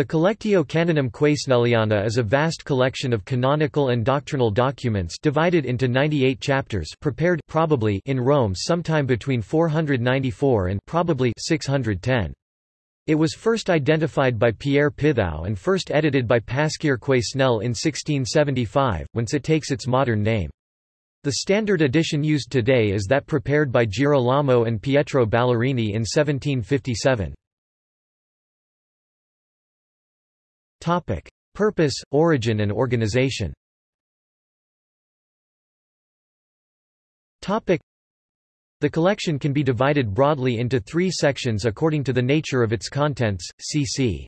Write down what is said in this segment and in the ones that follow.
The Collectio Canonum Quesnelliana is a vast collection of canonical and doctrinal documents divided into 98 chapters prepared probably in Rome sometime between 494 and probably 610. It was first identified by Pierre Pithou and first edited by Pasquier Quesnel in 1675, whence it takes its modern name. The standard edition used today is that prepared by Girolamo and Pietro Ballerini in 1757. Topic: Purpose, origin and organization. Topic: The collection can be divided broadly into three sections according to the nature of its contents. cc.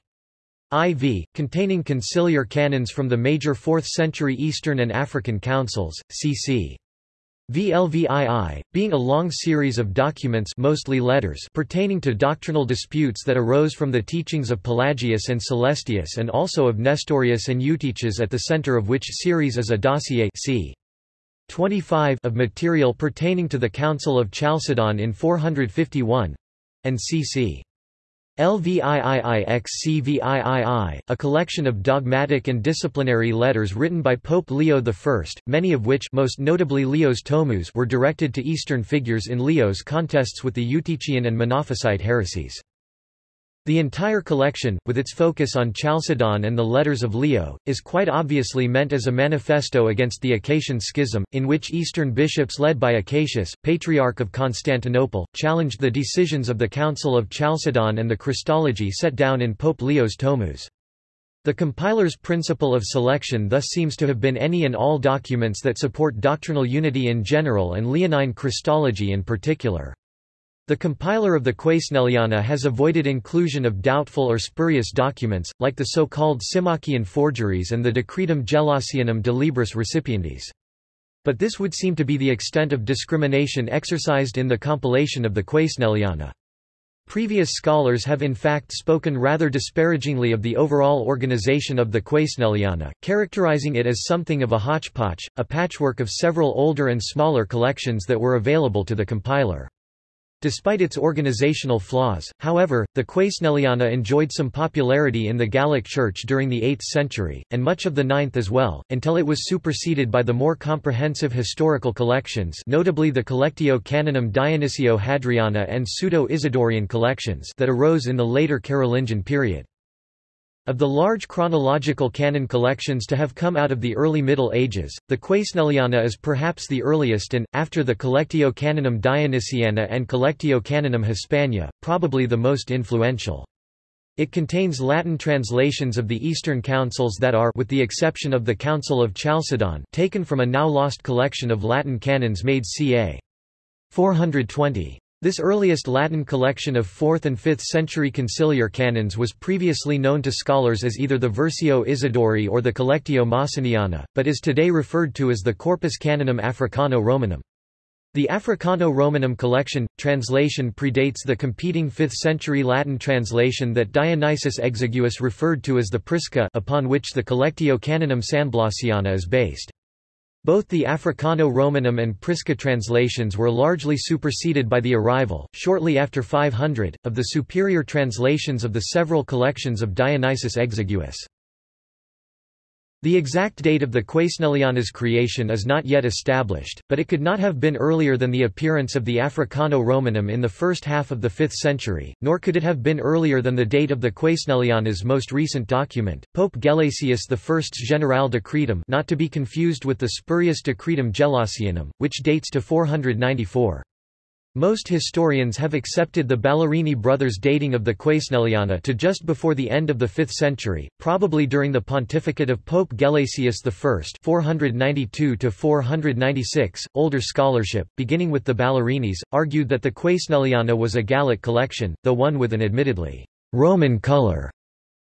IV, containing conciliar canons from the major 4th century Eastern and African councils, cc. VLVII, being a long series of documents mostly letters pertaining to doctrinal disputes that arose from the teachings of Pelagius and Celestius and also of Nestorius and Eutyches at the center of which series is a dossier c. 25 of material pertaining to the Council of Chalcedon in 451 and cc. LVIIIXCVIII, a collection of dogmatic and disciplinary letters written by Pope Leo I, many of which most notably Leo's Tomus were directed to Eastern figures in Leo's contests with the Eutychian and Monophysite heresies. The entire collection, with its focus on Chalcedon and the letters of Leo, is quite obviously meant as a manifesto against the Acacian Schism, in which Eastern bishops led by Acacius, Patriarch of Constantinople, challenged the decisions of the Council of Chalcedon and the Christology set down in Pope Leo's Tomus. The compiler's principle of selection thus seems to have been any and all documents that support doctrinal unity in general and Leonine Christology in particular. The compiler of the Quesnelliana has avoided inclusion of doubtful or spurious documents, like the so-called Symmachian forgeries and the Decretum Gelasianum de Libris Recipiendis. But this would seem to be the extent of discrimination exercised in the compilation of the Quesnelliana. Previous scholars have in fact spoken rather disparagingly of the overall organization of the Quesnelliana, characterizing it as something of a hodgepodge, a patchwork of several older and smaller collections that were available to the compiler. Despite its organizational flaws, however, the Quesnelliana enjoyed some popularity in the Gallic Church during the 8th century, and much of the 9th as well, until it was superseded by the more comprehensive historical collections notably the Collectio Canonum Dionysio Hadriana and Pseudo-Isidorian collections that arose in the later Carolingian period. Of the large chronological canon collections to have come out of the early Middle Ages, the Quesnelliana is perhaps the earliest and, after the Collectio Canonum Dionysiana and Collectio Canonum Hispania, probably the most influential. It contains Latin translations of the Eastern councils that are with the exception of the Council of Chalcedon taken from a now lost collection of Latin canons made ca. 420. This earliest Latin collection of 4th and 5th century conciliar canons was previously known to scholars as either the Versio Isidori or the Collectio Massiniana, but is today referred to as the Corpus Canonum Africano-Romanum. The Africano-Romanum collection, translation predates the competing 5th-century Latin translation that Dionysius Exiguus referred to as the Prisca upon which the Collectio Canonum Sanblasiana is based. Both the Africano-Romanum and Prisca translations were largely superseded by the arrival, shortly after 500, of the superior translations of the several collections of Dionysius Exiguus. The exact date of the Quesnelliana's creation is not yet established, but it could not have been earlier than the appearance of the Africano-Romanum in the first half of the 5th century, nor could it have been earlier than the date of the Quesnelliana's most recent document, Pope Gelasius I's General Decretum not to be confused with the spurious Decretum Gelasianum, which dates to 494. Most historians have accepted the Ballerini brothers' dating of the Quesnelliana to just before the end of the 5th century, probably during the pontificate of Pope Gelasius I 492–496. Older scholarship, beginning with the Ballerinis, argued that the Quesnelliana was a Gallic collection, though one with an admittedly Roman color.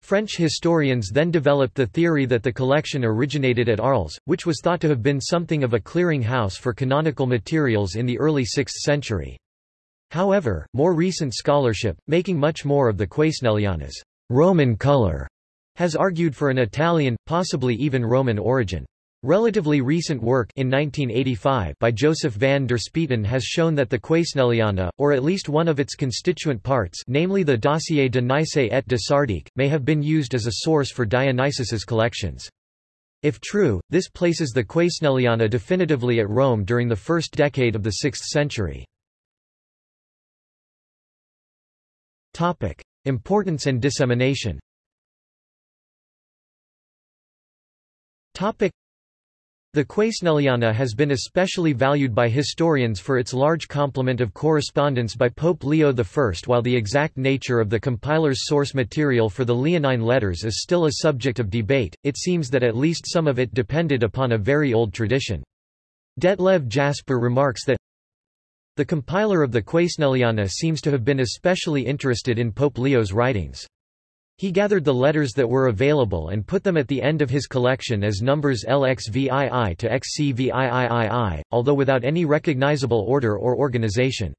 French historians then developed the theory that the collection originated at Arles, which was thought to have been something of a clearing house for canonical materials in the early 6th century. However, more recent scholarship, making much more of the Quesnelliana's Roman color, has argued for an Italian, possibly even Roman origin. Relatively recent work in 1985 by Joseph van der Speeten has shown that the Quesnelliana, or at least one of its constituent parts namely the Dossier de Nice et de Sardique, may have been used as a source for Dionysius's collections. If true, this places the Quesnelliana definitively at Rome during the first decade of the 6th century. Importance and dissemination the Quesnelliana has been especially valued by historians for its large complement of correspondence by Pope Leo I. While the exact nature of the compiler's source material for the Leonine letters is still a subject of debate, it seems that at least some of it depended upon a very old tradition. Detlev Jasper remarks that the compiler of the Quesnelliana seems to have been especially interested in Pope Leo's writings. He gathered the letters that were available and put them at the end of his collection as numbers LXVII to XCVIII, although without any recognizable order or organization.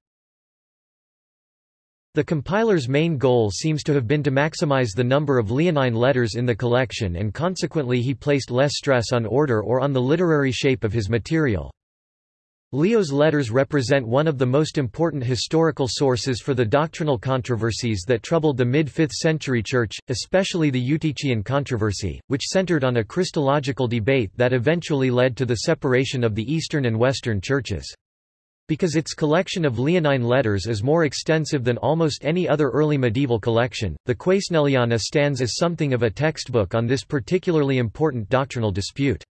The compiler's main goal seems to have been to maximize the number of Leonine letters in the collection and consequently he placed less stress on order or on the literary shape of his material. Leo's letters represent one of the most important historical sources for the doctrinal controversies that troubled the mid-5th century Church, especially the Eutychian controversy, which centered on a Christological debate that eventually led to the separation of the Eastern and Western churches. Because its collection of Leonine letters is more extensive than almost any other early medieval collection, the Quaesneliana stands as something of a textbook on this particularly important doctrinal dispute.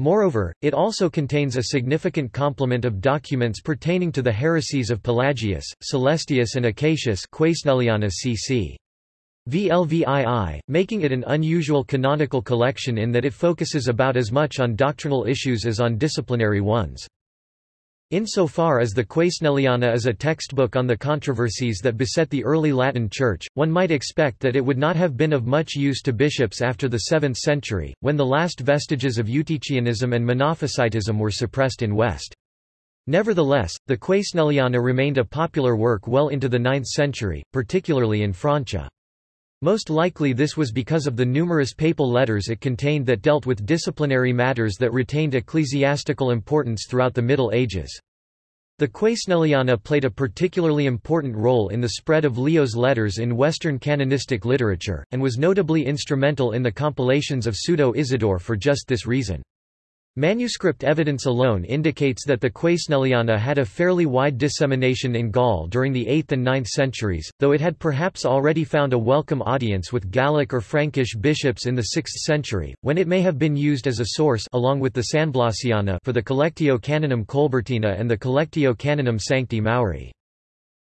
Moreover, it also contains a significant complement of documents pertaining to the heresies of Pelagius, Celestius and Acacius cc. VLVII, making it an unusual canonical collection in that it focuses about as much on doctrinal issues as on disciplinary ones. Insofar as the Quesnelliana is a textbook on the controversies that beset the early Latin Church, one might expect that it would not have been of much use to bishops after the 7th century, when the last vestiges of Eutychianism and Monophysitism were suppressed in West. Nevertheless, the Quesnelliana remained a popular work well into the 9th century, particularly in Francia. Most likely this was because of the numerous papal letters it contained that dealt with disciplinary matters that retained ecclesiastical importance throughout the Middle Ages. The Quesnelliana played a particularly important role in the spread of Leo's letters in Western canonistic literature, and was notably instrumental in the compilations of Pseudo-Isidore for just this reason. Manuscript evidence alone indicates that the Quesnelliana had a fairly wide dissemination in Gaul during the 8th and 9th centuries, though it had perhaps already found a welcome audience with Gallic or Frankish bishops in the 6th century, when it may have been used as a source along with the Sanblasiana for the Collectio Canonum Colbertina and the Collectio Canonum Sancti Mauri.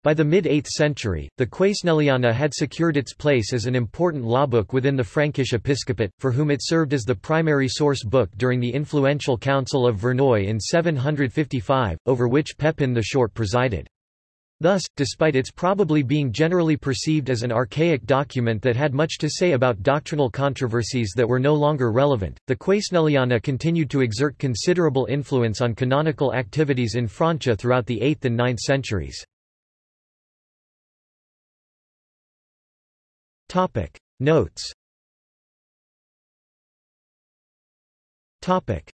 By the mid-8th century, the Quesnelliana had secured its place as an important lawbook within the Frankish episcopate, for whom it served as the primary source book during the influential Council of Verneuil in 755, over which Pepin the Short presided. Thus, despite its probably being generally perceived as an archaic document that had much to say about doctrinal controversies that were no longer relevant, the Quesnelliana continued to exert considerable influence on canonical activities in Francia throughout the 8th and 9th centuries. Topic. Notes. Topic